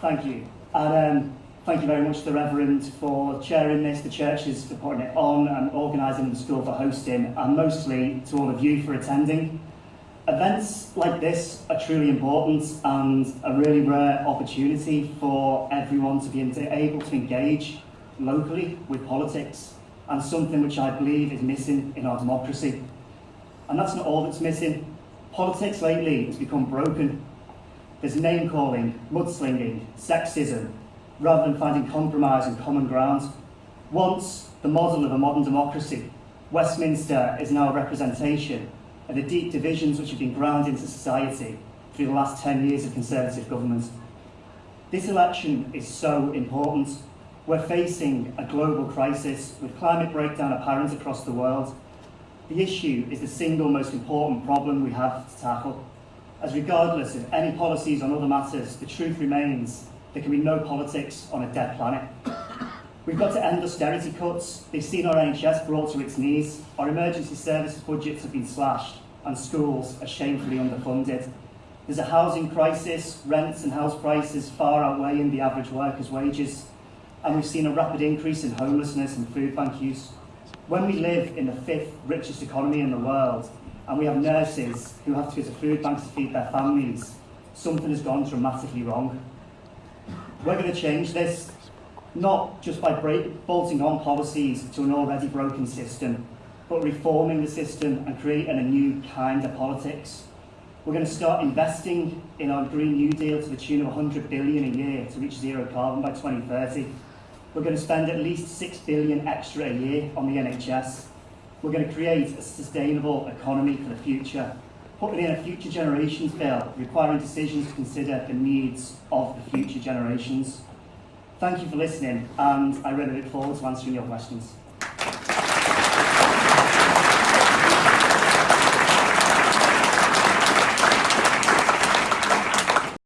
Thank you. And um, thank you very much to the Reverend for chairing this, the churches for putting it on and organising the school for hosting, and mostly to all of you for attending. Events like this are truly important and a really rare opportunity for everyone to be able to engage locally with politics and something which I believe is missing in our democracy. And that's not all that's missing. Politics lately has become broken. There's name-calling, mudslinging, sexism, rather than finding compromise and common ground. Once the model of a modern democracy, Westminster is now a representation of the deep divisions which have been ground into society through the last 10 years of Conservative government. This election is so important. We're facing a global crisis with climate breakdown apparent across the world the issue is the single most important problem we have to tackle. As regardless of any policies on other matters, the truth remains there can be no politics on a dead planet. We've got to end austerity cuts. They've seen our NHS brought to its knees. Our emergency services budgets have been slashed and schools are shamefully underfunded. There's a housing crisis, rents and house prices far outweighing the average worker's wages. And we've seen a rapid increase in homelessness and food bank use. When we live in the fifth richest economy in the world, and we have nurses who have to go to food banks to feed their families, something has gone dramatically wrong. We're going to change this, not just by break, bolting on policies to an already broken system, but reforming the system and creating a new kind of politics. We're going to start investing in our Green New Deal to the tune of 100 billion a year to reach zero carbon by 2030. We're going to spend at least 6 billion extra a year on the NHS. We're going to create a sustainable economy for the future, putting in a future generations bill, requiring decisions to consider the needs of the future generations. Thank you for listening, and I really look forward to answering your questions.